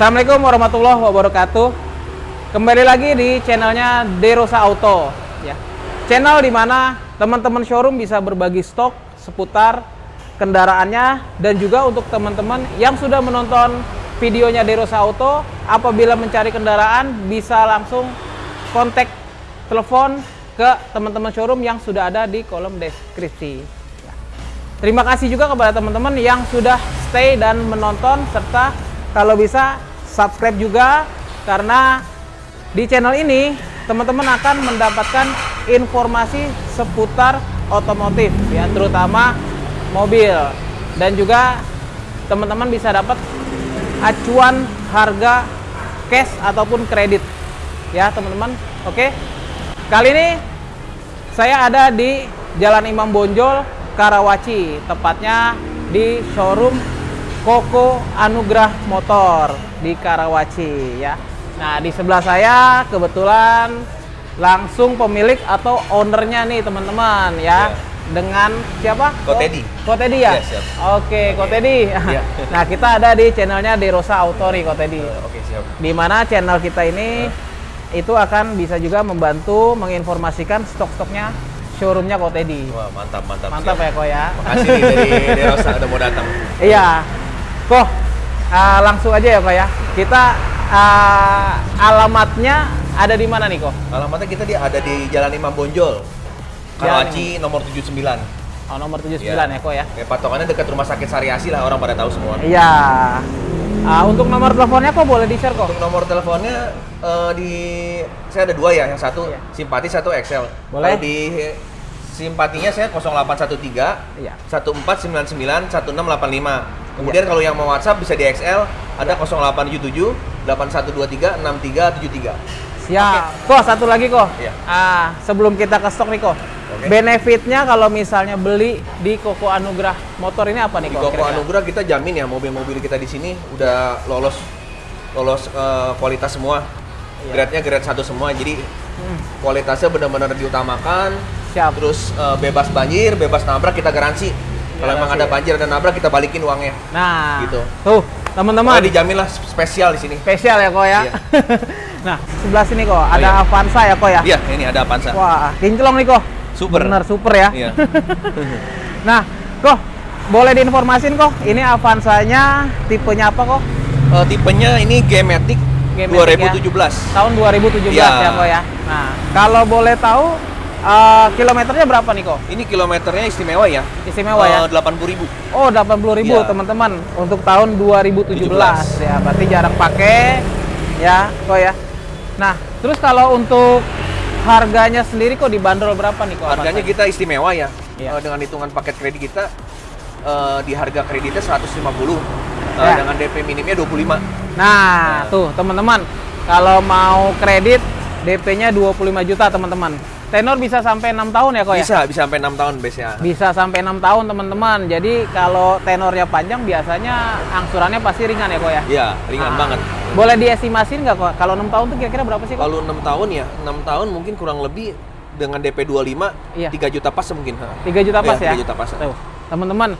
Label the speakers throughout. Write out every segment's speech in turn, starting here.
Speaker 1: Assalamualaikum warahmatullahi wabarakatuh. Kembali lagi di channelnya Derosa Auto, ya. Channel di mana teman-teman showroom bisa berbagi stok seputar kendaraannya dan juga untuk teman-teman yang sudah menonton videonya Derosa Auto, apabila mencari kendaraan bisa langsung kontak telepon ke teman-teman showroom yang sudah ada di kolom deskripsi. Ya. Terima kasih juga kepada teman-teman yang sudah stay dan menonton serta kalau bisa subscribe juga karena di channel ini teman-teman akan mendapatkan informasi seputar otomotif ya terutama mobil. Dan juga teman-teman bisa dapat acuan harga cash ataupun kredit ya teman-teman. Oke? Kali ini saya ada di Jalan Imam Bonjol Karawaci tepatnya di showroom Koko Anugrah Motor di Karawaci ya Nah, di sebelah saya kebetulan langsung pemilik atau ownernya nih teman-teman ya. Yeah. Dengan siapa?
Speaker 2: Kotedi.
Speaker 1: Kotedi ya?
Speaker 2: Yes, siap.
Speaker 1: Oke, Kotedi.
Speaker 2: Yeah.
Speaker 1: nah, kita ada di channelnya Derosa Auto nih, Kotedi.
Speaker 2: Uh, Oke, okay, siap.
Speaker 1: Di mana channel kita ini uh. itu akan bisa juga membantu menginformasikan stok-stoknya showroomnya Kotedi.
Speaker 2: Wah, mantap, mantap.
Speaker 1: Mantap siap. ya, Ko ya.
Speaker 2: Makasih nih dari Derosa udah mau datang.
Speaker 1: Iya. Kok uh, langsung aja ya, Ko ya. Kita uh, alamatnya ada di mana nih kok?
Speaker 2: Alamatnya kita di ada di Jalan Imam Bonjol. Karawaci nomor 79.
Speaker 1: Oh, nomor 79 ya, ya kok ya.
Speaker 2: Ya patokannya dekat rumah sakit Sariasi lah orang pada tahu semua.
Speaker 1: Iya. Uh, untuk nomor teleponnya kok boleh di-share kok?
Speaker 2: Untuk nomor teleponnya uh, di saya ada dua ya, yang satu iya. simpati, satu Excel.
Speaker 1: Boleh.
Speaker 2: Kalau di simpatinya saya 0813 iya. 1499 1685. Kemudian iya. kalau yang mau WhatsApp bisa di XL ada 0877 8123 6373.
Speaker 1: Siap. Okay. Kok satu lagi kok. Iya. Ah, sebelum kita ke stok nih kok. Okay. Benefitnya kalau misalnya beli di Koko Anugrah Motor ini apa nih?
Speaker 2: Di Koko kira-kira? Anugrah kita jamin ya mobil-mobil kita di sini udah lolos lolos uh, kualitas semua. Iya. Grade-nya grade satu semua. Jadi hmm. kualitasnya benar-benar diutamakan
Speaker 1: Siap.
Speaker 2: Terus uh, bebas banjir, bebas nabrak kita garansi. Kalau emang ada banjir dan nabrak kita balikin uangnya.
Speaker 1: Nah,
Speaker 2: gitu.
Speaker 1: Tuh, teman-teman.
Speaker 2: dijamin lah spesial di sini.
Speaker 1: Spesial ya kok ya. Iya. nah, sebelah sini kok ada oh, iya. Avanza ya kok ya.
Speaker 2: Iya, ini ada Avanza.
Speaker 1: Wah, kinclong nih kok.
Speaker 2: Super.
Speaker 1: Bener super ya.
Speaker 2: Iya.
Speaker 1: nah, kok boleh diinformasin kok, ini Avanzanya tipenya apa kok?
Speaker 2: Uh, tipenya ini G-Matic 2017. Ya?
Speaker 1: Tahun 2017 ya. ya kok ya. Nah, kalau boleh tahu Uh, kilometernya berapa nih kok?
Speaker 2: Ini kilometernya istimewa ya.
Speaker 1: Istimewa uh, ya.
Speaker 2: Delapan puluh ribu.
Speaker 1: Oh delapan puluh ribu ya. teman-teman untuk tahun 2017 17. ya. Berarti jarang pakai ya kok ya. Nah terus kalau untuk harganya sendiri kok dibanderol berapa nih kok?
Speaker 2: Harganya kita istimewa ya. ya. Uh, dengan hitungan paket kredit kita uh, di harga kreditnya 150. Uh, ya. Dengan DP minimnya 25.
Speaker 1: Nah, nah. tuh teman-teman kalau mau kredit DP-nya 25 juta teman-teman. Tenor bisa sampai enam tahun ya kok
Speaker 2: ya? Bisa, bisa sampai enam tahun biasanya.
Speaker 1: Bisa sampai enam tahun teman-teman. Jadi kalau tenornya panjang biasanya angsurannya pasti ringan ya kok ya?
Speaker 2: Iya, ringan nah, banget.
Speaker 1: Boleh diestimasin nggak kok? Kalau enam tahun tuh kira-kira berapa sih kok?
Speaker 2: Kalau enam tahun ya, enam tahun mungkin kurang lebih dengan DP 25, iya. 3 juta pas mungkin.
Speaker 1: 3 juta pas ya?
Speaker 2: 3 juta pas.
Speaker 1: Tuh, teman-teman.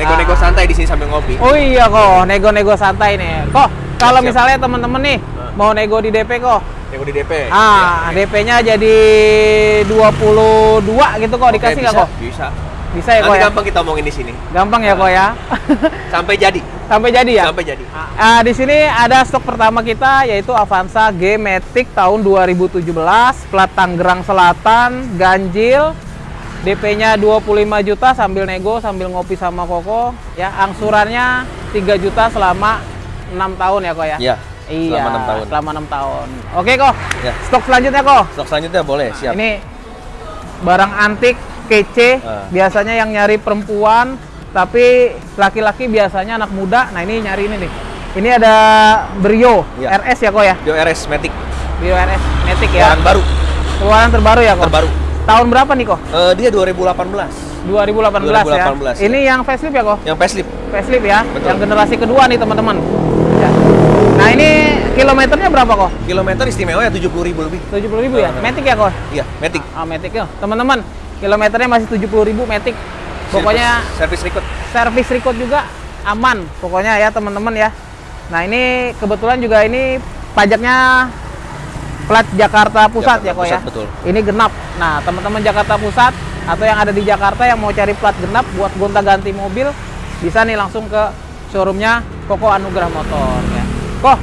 Speaker 2: Nego-nego ah. santai di sini sambil ngopi.
Speaker 1: Oh iya kok, nego-nego santai nih. Kok kalau misalnya teman-teman nih nah. mau nego di DP kok,
Speaker 2: Nego di DP.
Speaker 1: Ah, ya, DP-nya jadi 22 gitu kok dikasih nggak kok?
Speaker 2: Bisa.
Speaker 1: Bisa ya kok ya?
Speaker 2: gampang kita omongin di sini.
Speaker 1: Gampang ya kok ya?
Speaker 2: Sampai jadi.
Speaker 1: Sampai jadi ya?
Speaker 2: Sampai jadi.
Speaker 1: Ah, di sini ada stok pertama kita yaitu Avanza G Matic tahun 2017, plat Tangerang Selatan, ganjil, DP-nya 25 juta sambil nego sambil ngopi sama Koko ya angsurannya 3 juta selama 6 tahun ya kok ya?
Speaker 2: Iya.
Speaker 1: Iya,
Speaker 2: selama 6 tahun.
Speaker 1: Selama 6 tahun. Oke kok.
Speaker 2: Ya.
Speaker 1: Stok selanjutnya kok.
Speaker 2: Stok selanjutnya boleh, siap.
Speaker 1: Ini barang antik kece, uh. biasanya yang nyari perempuan, tapi laki-laki biasanya anak muda. Nah, ini nyari ini nih. Ini ada Brio ya. RS ya kok ya?
Speaker 2: Brio RS Matic.
Speaker 1: Brio RS Matic ya.
Speaker 2: Keluaran baru.
Speaker 1: Keluaran terbaru ya kok?
Speaker 2: Terbaru.
Speaker 1: Tahun berapa nih kok?
Speaker 2: Uh, dia 2018.
Speaker 1: 2018, 2018 ya. ya. Ini yang facelift ya kok?
Speaker 2: Yang facelift.
Speaker 1: Facelift ya. Betul. Yang generasi kedua nih teman-teman. Ya. Nah ini kilometernya berapa kok?
Speaker 2: Kilometer istimewa ya 70 ribu lebih.
Speaker 1: 70 ribu ya? Matic ya kok?
Speaker 2: Iya, Matic.
Speaker 1: Ah, Matic ya. Teman-teman, kilometernya masih 70 ribu Matic. Pokoknya
Speaker 2: service record.
Speaker 1: Service record juga aman. Pokoknya ya teman-teman ya. Nah ini kebetulan juga ini pajaknya plat Jakarta Pusat
Speaker 2: Jakarta
Speaker 1: ya kok ya.
Speaker 2: Betul.
Speaker 1: Ini genap. Nah teman-teman Jakarta Pusat atau yang ada di Jakarta yang mau cari plat genap buat gonta-ganti mobil bisa nih langsung ke showroomnya Koko Anugrah Motor ya. Kok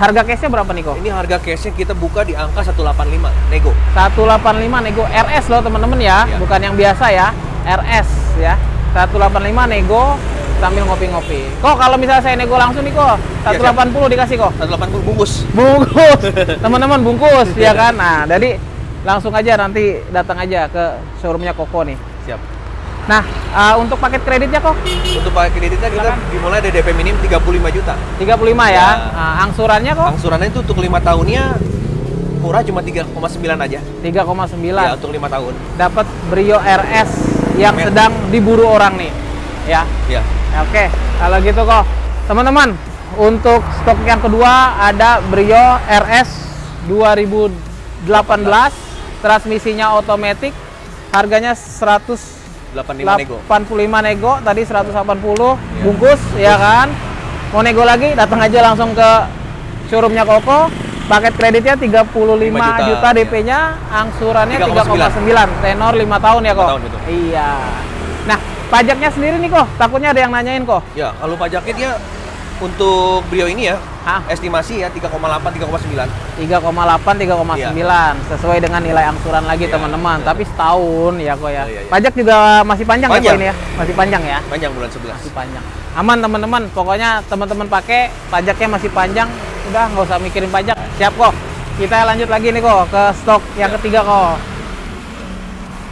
Speaker 1: harga cashnya berapa nih kok?
Speaker 2: Ini harga cashnya kita buka di angka 185 nego.
Speaker 1: 185 nego RS loh teman-teman ya,
Speaker 2: Iya.
Speaker 1: bukan yang biasa ya, RS ya. 185 nego sambil ngopi-ngopi. Kok kalau misalnya saya nego langsung nih kok,
Speaker 2: Iya,
Speaker 1: 180 dikasih kok.
Speaker 2: 180 bungkus.
Speaker 1: Bungkus. Teman-teman bungkus ya kan. Nah, jadi langsung aja nanti datang aja ke showroomnya Koko nih. Nah, uh, untuk paket kreditnya kok
Speaker 2: Untuk pakai kreditnya kita
Speaker 1: Silakan.
Speaker 2: dimulai dari DP minim 35 juta.
Speaker 1: 35 ya.
Speaker 2: Ya.
Speaker 1: Nah, angsurannya kok
Speaker 2: Angsurannya itu untuk lima tahunnya murah cuma 3,9 aja.
Speaker 1: 3,9.
Speaker 2: Ya, untuk lima tahun.
Speaker 1: Dapat Brio RS yang
Speaker 2: Mer-
Speaker 1: sedang diburu orang nih. Ya.
Speaker 2: Ya.
Speaker 1: Oke, kalau gitu kok, teman-teman, untuk stok yang kedua ada Brio RS 2018, transmisinya otomatis, harganya 185
Speaker 2: 85 nego.
Speaker 1: nego, tadi 180
Speaker 2: Iya.
Speaker 1: bungkus, ya kan? Mau nego lagi, datang aja langsung ke showroomnya Koko. Paket kreditnya 35
Speaker 2: 5
Speaker 1: juta,
Speaker 2: juta,
Speaker 1: DP-nya, angsurannya
Speaker 2: 3,9.
Speaker 1: 3,9, tenor 5 tahun ya kok?
Speaker 2: 5 tahun, betul.
Speaker 1: Iya. Nah, pajaknya sendiri nih kok, takutnya ada yang nanyain kok.
Speaker 2: Ya, kalau pajaknya dia untuk Brio ini ya,
Speaker 1: Hah?
Speaker 2: estimasi ya 3,8 3,9.
Speaker 1: 3,8, 3,9 sesuai dengan nilai angsuran lagi
Speaker 2: Iya,
Speaker 1: teman-teman.
Speaker 2: iya.
Speaker 1: Tapi setahun ya kok ya.
Speaker 2: Iya, iya, iya.
Speaker 1: Pajak juga masih panjang, ya
Speaker 2: Panjang.
Speaker 1: kok ini ya? Masih panjang ya?
Speaker 2: Panjang bulan 11.
Speaker 1: Masih panjang. Aman teman-teman, pokoknya teman-teman pakai pajaknya masih panjang, udah nggak usah mikirin pajak. Siap kok. Kita lanjut lagi nih kok ke stok yang
Speaker 2: Ya.
Speaker 1: ketiga kok.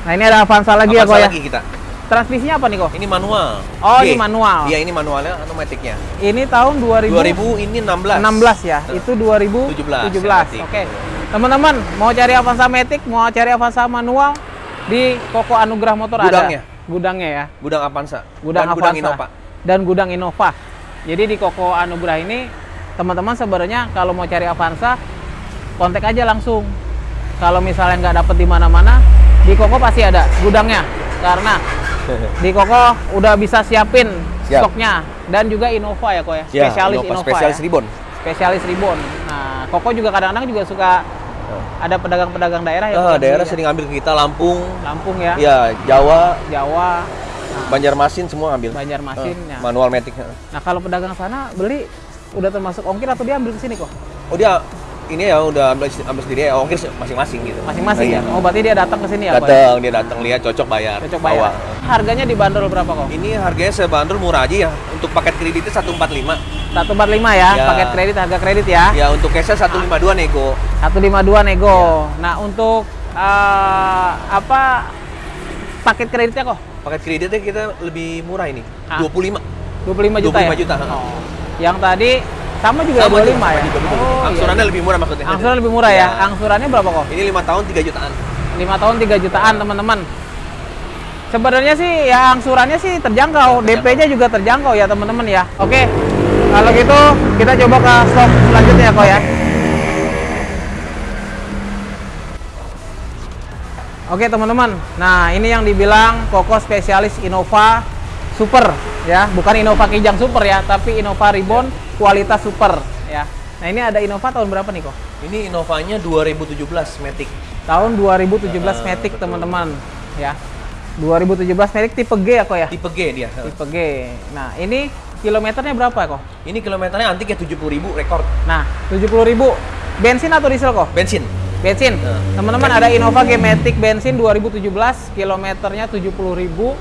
Speaker 1: Nah ini ada Avanza lagi ya
Speaker 2: Avanza
Speaker 1: kok ya.
Speaker 2: lagi kita.
Speaker 1: Transmisinya apa nih kok?
Speaker 2: Ini manual.
Speaker 1: Oh,
Speaker 2: G.
Speaker 1: ini manual.
Speaker 2: Iya, ini manualnya automaticnya.
Speaker 1: Ini tahun 2000
Speaker 2: 2000 ini 16.
Speaker 1: 16 ya.
Speaker 2: Nah.
Speaker 1: Itu 2017.
Speaker 2: 17,
Speaker 1: Oke. Teman-teman, mau cari Avanza Matic, mau cari Avanza manual di Koko Anugrah Motor
Speaker 2: Gudangnya.
Speaker 1: ada. Gudangnya ya.
Speaker 2: Gudang Avanza.
Speaker 1: Gudang
Speaker 2: dan
Speaker 1: Avanza.
Speaker 2: Gudang Innova.
Speaker 1: Dan gudang Innova. Jadi di Koko Anugrah ini teman-teman sebenarnya kalau mau cari Avanza kontak aja langsung. Kalau misalnya nggak dapet di mana-mana, di Koko pasti ada gudangnya. Karena di Koko udah bisa siapin
Speaker 2: Siap.
Speaker 1: stoknya dan juga Innova ya kok ya.
Speaker 2: Ya,
Speaker 1: Spesialis
Speaker 2: Innova,
Speaker 1: Innova,
Speaker 2: spesialis
Speaker 1: ya.
Speaker 2: ribbon.
Speaker 1: Spesialis ribbon. Nah, Koko juga kadang-kadang juga suka ada pedagang-pedagang daerah ya.
Speaker 2: Ah,
Speaker 1: Kok,
Speaker 2: daerah
Speaker 1: ya?
Speaker 2: sering ambil ke kita Lampung,
Speaker 1: Lampung ya,
Speaker 2: ya Jawa,
Speaker 1: Jawa,
Speaker 2: Banjarmasin semua ambil.
Speaker 1: Banjarmasin ya.
Speaker 2: Manual matic.
Speaker 1: Nah, kalau pedagang sana beli udah termasuk ongkir atau dia ambil ke sini kok?
Speaker 2: Oh dia ini ya udah ambil, ambil sendiri ya ongkir masing-masing gitu.
Speaker 1: Masing-masing
Speaker 2: Nah,
Speaker 1: ya.
Speaker 2: iya.
Speaker 1: Oh, berarti dia datang ke sini ya, ya?
Speaker 2: Datang, dia datang lihat cocok bayar.
Speaker 1: Cocok bayar.
Speaker 2: bawa.
Speaker 1: Harganya dibanderol berapa kok?
Speaker 2: Ini harganya sebandrol murah aja ya. Untuk paket kreditnya 145.
Speaker 1: 145 ya,
Speaker 2: Ya.
Speaker 1: paket kredit harga kredit ya.
Speaker 2: Ya untuk cashnya 152 nego.
Speaker 1: 152 nego.
Speaker 2: Ya.
Speaker 1: Nah, untuk eh, apa paket kreditnya kok?
Speaker 2: Paket kreditnya kita lebih murah ini.
Speaker 1: Ah.
Speaker 2: 25.
Speaker 1: 25 juta
Speaker 2: 25
Speaker 1: ya?
Speaker 2: juta.
Speaker 1: Oh. Yang tadi sama juga
Speaker 2: Sama
Speaker 1: 25
Speaker 2: juga,
Speaker 1: ya?
Speaker 2: juga, betul.
Speaker 1: Oh,
Speaker 2: Angsurannya
Speaker 1: iya.
Speaker 2: lebih murah maksudnya.
Speaker 1: Angsuran lebih murah ya?
Speaker 2: Ya.
Speaker 1: Angsurannya berapa kok?
Speaker 2: Ini 5 tahun 3 jutaan.
Speaker 1: 5 tahun 3 jutaan teman-teman. Sebenarnya sih ya angsurannya sih terjangkau,
Speaker 2: Ya, terjangkau.
Speaker 1: DP-nya juga terjangkau ya teman-teman ya. Oke, kalau gitu kita coba ke stok selanjutnya kok ya. Oke teman-teman, nah ini yang dibilang Koko spesialis Innova Super ya, bukan Innova Kijang Super ya, tapi Innova Ribbon kualitas super ya. Nah ini ada Innova tahun berapa nih kok?
Speaker 2: Ini Innovanya 2017 Matic.
Speaker 1: Tahun 2017
Speaker 2: Ah,
Speaker 1: Matic teman-teman ya. 2017 Matic tipe G ya kok ya?
Speaker 2: Tipe G dia.
Speaker 1: Tipe G. Nah, ini kilometernya berapa kok?
Speaker 2: Ini kilometernya antik ya 70.000 rekor
Speaker 1: Nah, 70.000 bensin atau diesel kok?
Speaker 2: bensin.
Speaker 1: Bensin.
Speaker 2: Nah,
Speaker 1: Teman-teman ada Innova G Matic bensin 2017, kilometernya 70.000.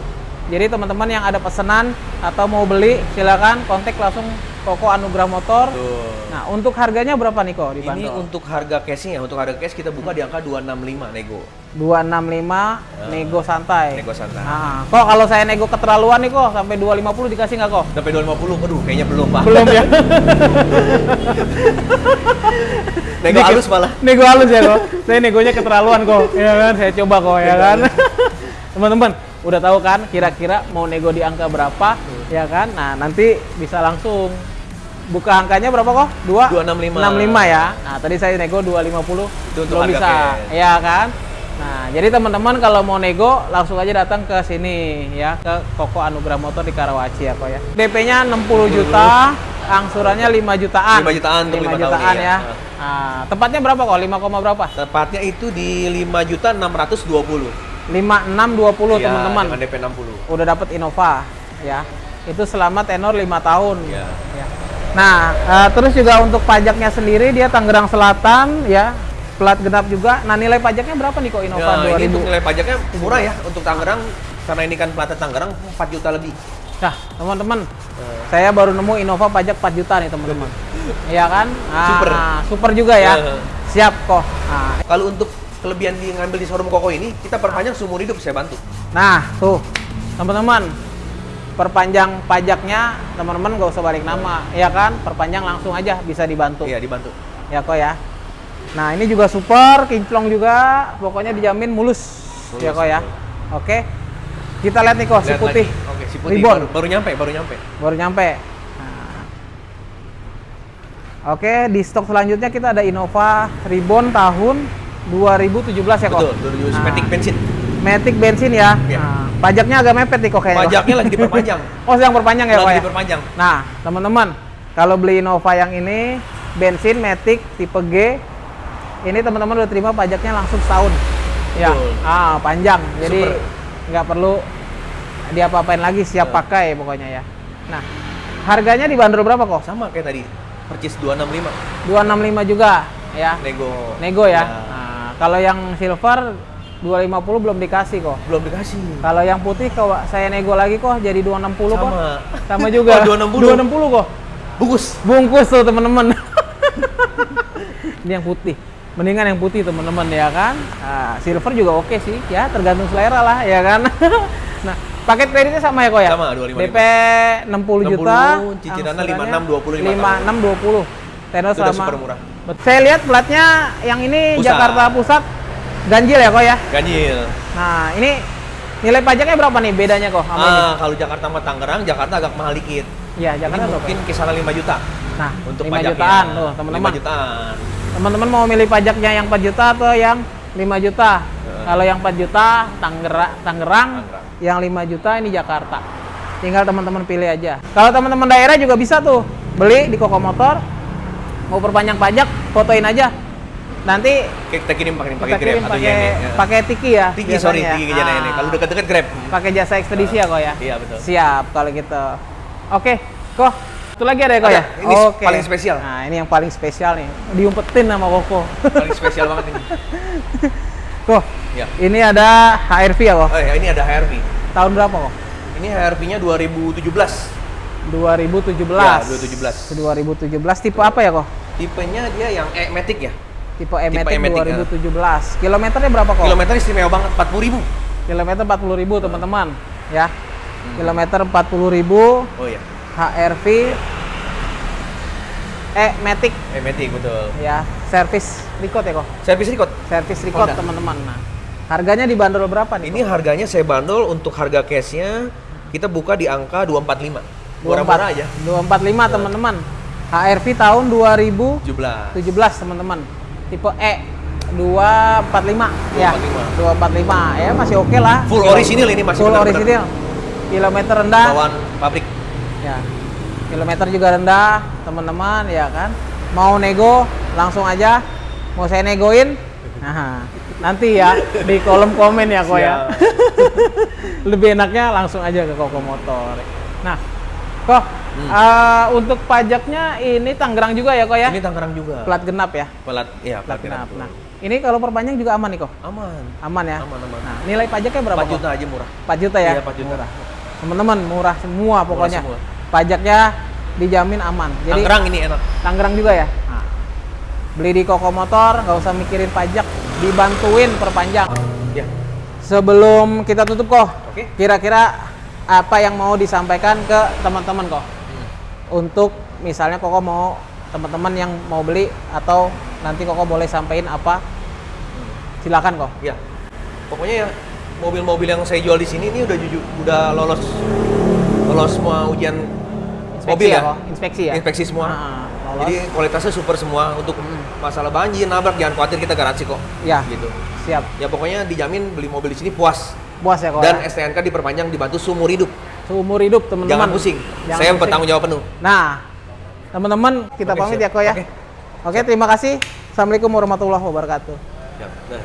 Speaker 1: Jadi teman-teman yang ada pesanan atau mau beli silakan kontak langsung Koko Anugrah Motor.
Speaker 2: Tuh.
Speaker 1: Nah, untuk harganya berapa nih kok
Speaker 2: Ini untuk harga cashnya, untuk harga cash kita buka di angka 265 nego.
Speaker 1: 265 nego santai.
Speaker 2: Nego santai.
Speaker 1: Nah, kok kalau saya nego keterlaluan nih kok sampai 250 dikasih nggak kok?
Speaker 2: Sampai 250, aduh kayaknya belum pak.
Speaker 1: Belum ya?
Speaker 2: nego halus malah.
Speaker 1: Nego halus ya kok. Saya negonya keterlaluan kok. Ya kan, saya coba kok ya kan. Teman-teman, udah tahu kan kira-kira mau nego di angka berapa ya kan? Nah, nanti bisa langsung buka angkanya berapa kok? 2
Speaker 2: 265.
Speaker 1: 65 ya. Nah, tadi saya nego 250
Speaker 2: Itu untuk
Speaker 1: belum
Speaker 2: harga
Speaker 1: bisa.
Speaker 2: cash.
Speaker 1: Ya kan? Nah, jadi teman-teman kalau mau nego langsung aja datang ke sini ya ke Koko Anugrah Motor di Karawaci ya kok ya. DP-nya 60 juta, angsurannya 5 jutaan.
Speaker 2: 5 jutaan untuk
Speaker 1: 5
Speaker 2: lima tahun,
Speaker 1: jutaan
Speaker 2: iya.
Speaker 1: ya. Nah, tepatnya berapa kok? 5, koma berapa?
Speaker 2: Tepatnya itu di 5 juta 620.
Speaker 1: 5620
Speaker 2: Iya,
Speaker 1: teman-teman.
Speaker 2: DP 60.
Speaker 1: Udah dapat Innova ya. Itu selama tenor 5 tahun.
Speaker 2: Iya.
Speaker 1: Ya. Nah, eh, terus juga untuk pajaknya sendiri dia Tangerang Selatan ya. Plat genap juga. Nah, nilai pajaknya berapa nih kok Innova
Speaker 2: Ya, ini
Speaker 1: 2000?
Speaker 2: untuk nilai pajaknya murah ya untuk Tangerang karena ini kan platnya Tangerang 4 juta lebih.
Speaker 1: Nah, teman-teman, saya baru nemu Innova pajak 4 juta nih, teman-teman. Iya kan? Ah,
Speaker 2: Super.
Speaker 1: Super juga ya.
Speaker 2: Iya.
Speaker 1: Siap kok. Nah,
Speaker 2: Kalau untuk kelebihan di ngambil di showroom Koko ini, kita perpanjang seumur hidup saya bantu.
Speaker 1: Nah, tuh, teman-teman, perpanjang pajaknya, teman-teman nggak usah balik nama, ya kan? Perpanjang langsung aja bisa dibantu.
Speaker 2: Iya, dibantu.
Speaker 1: Ya kok ya. Nah, ini juga super, kinclong juga, pokoknya dijamin mulus.
Speaker 2: Mulus,
Speaker 1: ya kok ya.
Speaker 2: betul.
Speaker 1: Oke. Kita lihat nih kok si putih.
Speaker 2: lagi. Oke, si putih
Speaker 1: Ribbon.
Speaker 2: baru, baru nyampe, baru nyampe.
Speaker 1: baru nyampe. Nah. Oke, di stok selanjutnya kita ada Innova Ribbon tahun 2017 ya kok.
Speaker 2: Betul, 2000
Speaker 1: Nah,
Speaker 2: Matic bensin.
Speaker 1: Matic bensin ya.
Speaker 2: Iya.
Speaker 1: Nah, pajaknya agak mepet nih kok kayaknya.
Speaker 2: Pajaknya lagi diperpanjang.
Speaker 1: oh, sedang perpanjang ya kok
Speaker 2: lagi
Speaker 1: ya.
Speaker 2: diperpanjang.
Speaker 1: Nah, teman-teman, kalau beli Innova yang ini bensin Matic tipe G, ini teman-teman udah terima pajaknya langsung setahun. Ya, ah panjang. Jadi nggak perlu diapa-apain lagi, siap
Speaker 2: Betul.
Speaker 1: pakai pokoknya ya. Nah, harganya dibanderol berapa kok?
Speaker 2: Sama kayak tadi. Percis 265.
Speaker 1: 265 juga ya.
Speaker 2: Nego.
Speaker 1: Nego ya.
Speaker 2: Ya.
Speaker 1: Nah, kalau yang silver 250 belum dikasih kok.
Speaker 2: Belum dikasih.
Speaker 1: Kalau yang putih kalau saya nego lagi kok jadi 260 kok.
Speaker 2: Sama.
Speaker 1: Sama juga.
Speaker 2: Oh, 260.
Speaker 1: 260 kok.
Speaker 2: Bungkus.
Speaker 1: Bungkus tuh teman-teman. Ini yang putih. Mendingan yang putih teman-teman ya kan. Nah, silver juga oke sih ya, tergantung selera lah ya kan. nah, paket kreditnya sama ya kok ya?
Speaker 2: Sama, 255.
Speaker 1: DP 60 juta.
Speaker 2: 60, cicilannya
Speaker 1: angsurannya
Speaker 2: 56, 20,
Speaker 1: 56 20. Tenor selama.
Speaker 2: super murah.
Speaker 1: Saya lihat platnya yang ini
Speaker 2: Pusat.
Speaker 1: Jakarta Pusat ganjil ya kok ya.
Speaker 2: Ganjil.
Speaker 1: Nah, ini nilai pajaknya berapa nih bedanya kok sama ini?
Speaker 2: Ah, kalau Jakarta sama Tangerang, Jakarta agak mahal dikit.
Speaker 1: Iya, Jakarta
Speaker 2: Ini
Speaker 1: berapa?
Speaker 2: mungkin kisaran 5 juta
Speaker 1: Nah,
Speaker 2: untuk
Speaker 1: 5
Speaker 2: pajaknya.
Speaker 1: jutaan tuh, teman-teman.
Speaker 2: 5 jutaan.
Speaker 1: Teman-teman mau milih pajaknya yang 4 juta atau yang 5 juta?
Speaker 2: Ya.
Speaker 1: Kalau yang 4 juta Tangerang, Tangerang,
Speaker 2: Tangerang.
Speaker 1: yang 5 juta ini Jakarta. Tinggal teman-teman pilih aja. Kalau teman-teman daerah juga bisa tuh beli di Koko Motor. Mau perpanjang pajak, fotoin aja. Nanti
Speaker 2: kita kirim pakai pakai Grab atau
Speaker 1: pakai
Speaker 2: ya.
Speaker 1: pakai Tiki ya.
Speaker 2: Tiki, sorry,
Speaker 1: biasanya.
Speaker 2: Tiki Gejana ini.
Speaker 1: Ah,
Speaker 2: Kalau dekat-dekat Grab.
Speaker 1: pakai jasa ekspedisi ya kok ya.
Speaker 2: Iya, betul.
Speaker 1: Siap kalau gitu. Oke, kok itu lagi ada ya kok ya?
Speaker 2: ini
Speaker 1: Oke.
Speaker 2: paling spesial.
Speaker 1: Nah, ini yang paling spesial nih. Diumpetin sama Koko.
Speaker 2: Paling spesial banget ini.
Speaker 1: Kok,
Speaker 2: Ya.
Speaker 1: ini ada HRV ya kok?
Speaker 2: Oh ya, ini ada HRV.
Speaker 1: Tahun berapa kok?
Speaker 2: Ini HRV-nya 2017.
Speaker 1: 2017.
Speaker 2: Ya, 2017.
Speaker 1: 2017 tipe apa ya kok?
Speaker 2: Tipenya dia yang E-Matic ya.
Speaker 1: Tipe E-Matic
Speaker 2: E-Matic,
Speaker 1: 2017. Kilometernya berapa kok?
Speaker 2: Kilometer istimewa banget, 40.000.
Speaker 1: Kilometer 40.000 teman-teman, ya.
Speaker 2: Hmm.
Speaker 1: Kilometer 40.000
Speaker 2: Oh iya,
Speaker 1: HRV E-Matic
Speaker 2: E-Matic betul.
Speaker 1: ya. Service record ya kok?
Speaker 2: Servis record.
Speaker 1: Service record
Speaker 2: Honda.
Speaker 1: teman-teman. Nah, harganya dibanderol berapa nih?
Speaker 2: Ini harganya saya bandol untuk harga cashnya kita buka di angka 245. Murah-murah aja.
Speaker 1: 245 teman-teman. HRV tahun 2017
Speaker 2: 17.
Speaker 1: teman-teman. Tipe E 245 ya. 245 ya masih oke lah.
Speaker 2: Full
Speaker 1: Kilo-
Speaker 2: orisinil ini masih
Speaker 1: Full orisinil. Kilometer rendah.
Speaker 2: Bawaan pabrik.
Speaker 1: Ya. Kilometer juga rendah, teman-teman ya kan. Mau nego langsung aja. Mau saya negoin? Nah, nanti ya di kolom komen ya kok ya. Lebih enaknya langsung aja ke Koko Motor. Nah, kok
Speaker 2: Hmm.
Speaker 1: eh, untuk pajaknya ini Tangerang juga ya kok ya?
Speaker 2: Ini Tangerang juga.
Speaker 1: Plat genap ya.
Speaker 2: Pelat, iya
Speaker 1: Plat
Speaker 2: plat
Speaker 1: genap.
Speaker 2: genap.
Speaker 1: Nah, ini kalau perpanjang juga aman nih kok.
Speaker 2: Aman.
Speaker 1: Aman ya.
Speaker 2: Aman, aman.
Speaker 1: Nah, nilai pajaknya berapa
Speaker 2: 4
Speaker 1: kok?
Speaker 2: juta aja murah.
Speaker 1: 4 juta ya?
Speaker 2: Iya, 4 juta.
Speaker 1: Murah. Teman-teman, murah semua pokoknya.
Speaker 2: semua.
Speaker 1: Pajaknya dijamin aman. Jadi
Speaker 2: Tangerang ini enak.
Speaker 1: Tangerang juga ya? Nah, beli di Koko Motor, nggak usah mikirin pajak, dibantuin perpanjang.
Speaker 2: Ya.
Speaker 1: Sebelum kita tutup kok,
Speaker 2: Oke.
Speaker 1: kira-kira apa yang mau disampaikan ke teman-teman kok?
Speaker 2: Hmm.
Speaker 1: Untuk misalnya Koko mau teman-teman yang mau beli atau nanti Koko boleh sampaikan apa? Silakan kok.
Speaker 2: Ya. Pokoknya ya mobil-mobil yang saya jual di sini ini udah jujur udah lolos lolos semua ujian
Speaker 1: Inspeksi
Speaker 2: mobil ya.
Speaker 1: kok? Inspeksi ya?
Speaker 2: Inspeksi semua.
Speaker 1: Ah, lolos.
Speaker 2: Jadi kualitasnya super semua untuk masalah banjir, nabrak jangan khawatir kita garansi kok.
Speaker 1: Ya.
Speaker 2: Gitu.
Speaker 1: Siap.
Speaker 2: Ya pokoknya dijamin beli mobil di sini puas
Speaker 1: Puas ya kok.
Speaker 2: dan
Speaker 1: ya?
Speaker 2: STNK diperpanjang dibantu seumur hidup.
Speaker 1: Seumur hidup teman-teman.
Speaker 2: Jangan pusing.
Speaker 1: Jangan
Speaker 2: saya
Speaker 1: pusing.
Speaker 2: bertanggung jawab penuh.
Speaker 1: Nah, Teman-teman, kita
Speaker 2: Oke,
Speaker 1: pamit
Speaker 2: siap.
Speaker 1: ya, Ko ya.
Speaker 2: Oke.
Speaker 1: Oke, terima kasih. Assalamualaikum warahmatullahi wabarakatuh.
Speaker 2: Siap. Nah.